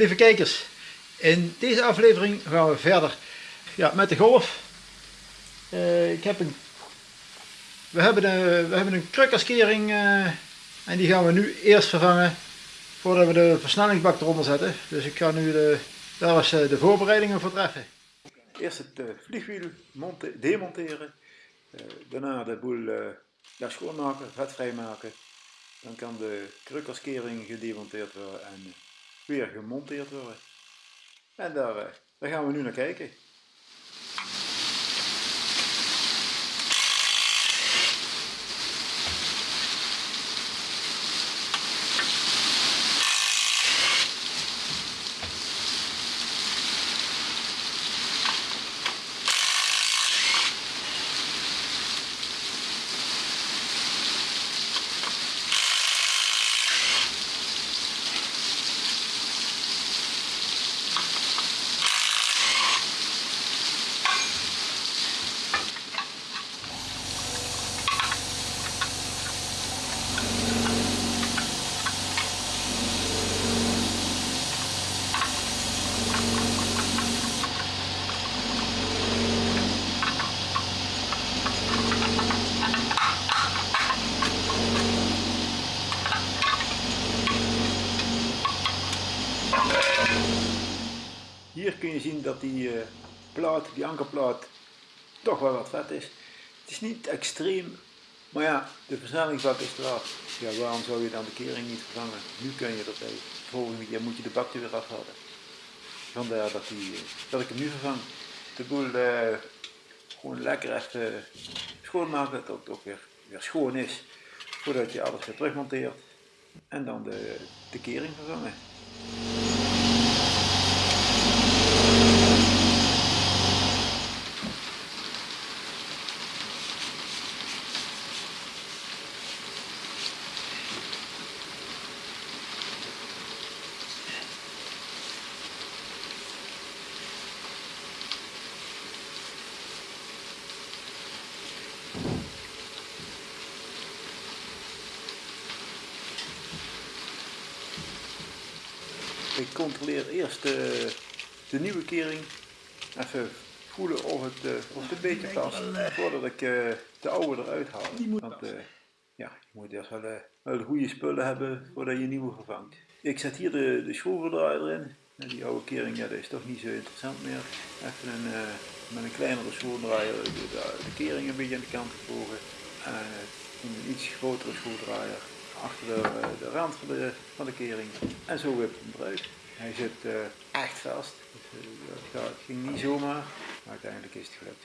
lieve kijkers. In deze aflevering gaan we verder ja, met de golf. Eh, ik heb een, we, hebben een, we hebben een uh, en die gaan we nu eerst vervangen voordat we de versnellingsbak eronder zetten. Dus ik ga nu de, daar eens de voorbereidingen voor treffen. Eerst het vliegwiel demonteren, daarna de boel ja, schoonmaken, vetvrij maken. Dan kan de krukkerskering gedemonteerd worden en weer gemonteerd worden. En daar, eh, daar gaan we nu naar kijken. Hier kun je zien dat die uh, plaat, die ankerplaat, toch wel wat vet is. Het is niet extreem, maar ja, de versnellingsbak is klaar. Ja, waarom zou je dan de kering niet vervangen? Nu kun je dat De volgende keer moet je de bak er weer afhalen. Vandaar dat, die, uh, dat ik hem nu vervang. De boel uh, gewoon lekker even schoonmaken, dat het ook weer, weer schoon is. Voordat je alles weer terugmonteert. En dan de, de kering vervangen. Ik controleer eerst de, de nieuwe kering. Even voelen of het, uh, of het een beetje past. Voordat ik de oude eruit haal. Want ja, je moet eerst wel, wel de goede spullen hebben voordat je nieuwe vervangt. Ik zet hier de, de schroevendraaier erin. Die oude kering ja, dat is toch niet zo interessant meer. Even een, met een kleinere schroevendraaier de, de, de, kering een beetje aan de kant gevlogen. En een iets grotere schroevendraaier achter de, de rand van de, kering. En zo wip hem eruit. Hij zit uh, echt vast. Het ging niet zomaar, maar uiteindelijk is het gelukt.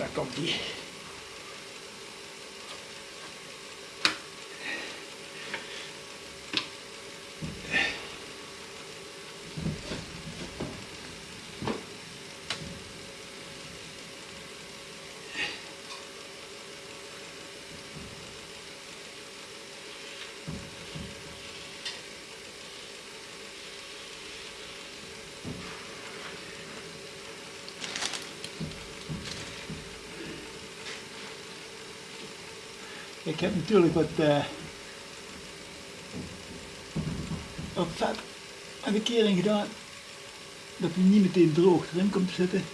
Ja, daar Ik heb natuurlijk wat, uh, wat vet aan de kering gedaan, dat hij niet meteen droog erin komt zitten.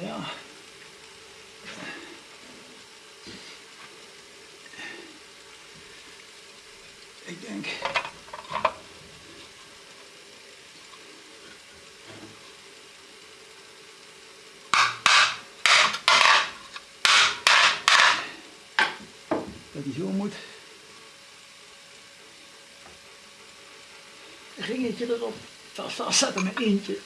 Ja. Ik denk. Dat hij zo moet. Ringetje erop. Vast vastzetten met eentje.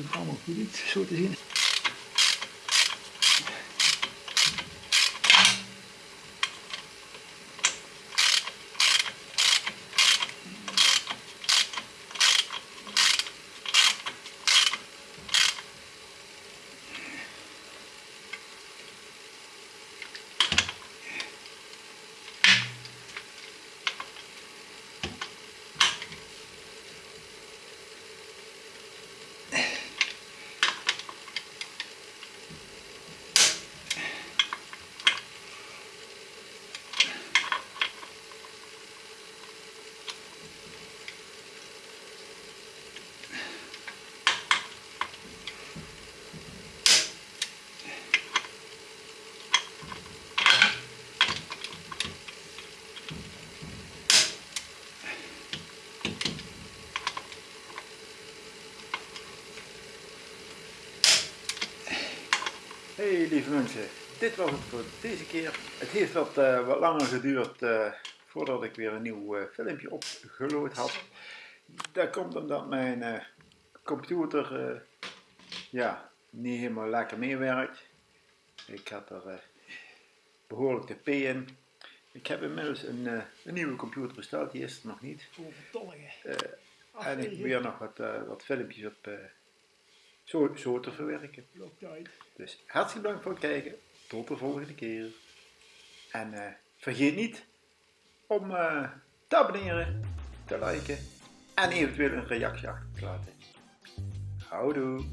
Komt allemaal goed uit, zo te zien. Hey lieve mensen, dit was het voor deze keer. Het heeft wat, eh, wat langer geduurd eh, voordat ik weer een nieuw eh, filmpje opgeload had. Dat komt omdat mijn computer ja, niet helemaal lekker meewerkt. Ik had er eh, behoorlijk de P in. Ik heb inmiddels een, een nieuwe computer besteld, die is er nog niet. Eh, en ik probeer nog wat, wat filmpjes op zo, zo te verwerken. Dus hartstikke bedankt voor het kijken. Tot de volgende keer. En eh, vergeet niet om eh, te abonneren, te liken en eventueel een reactie achter te laten. Houdoe!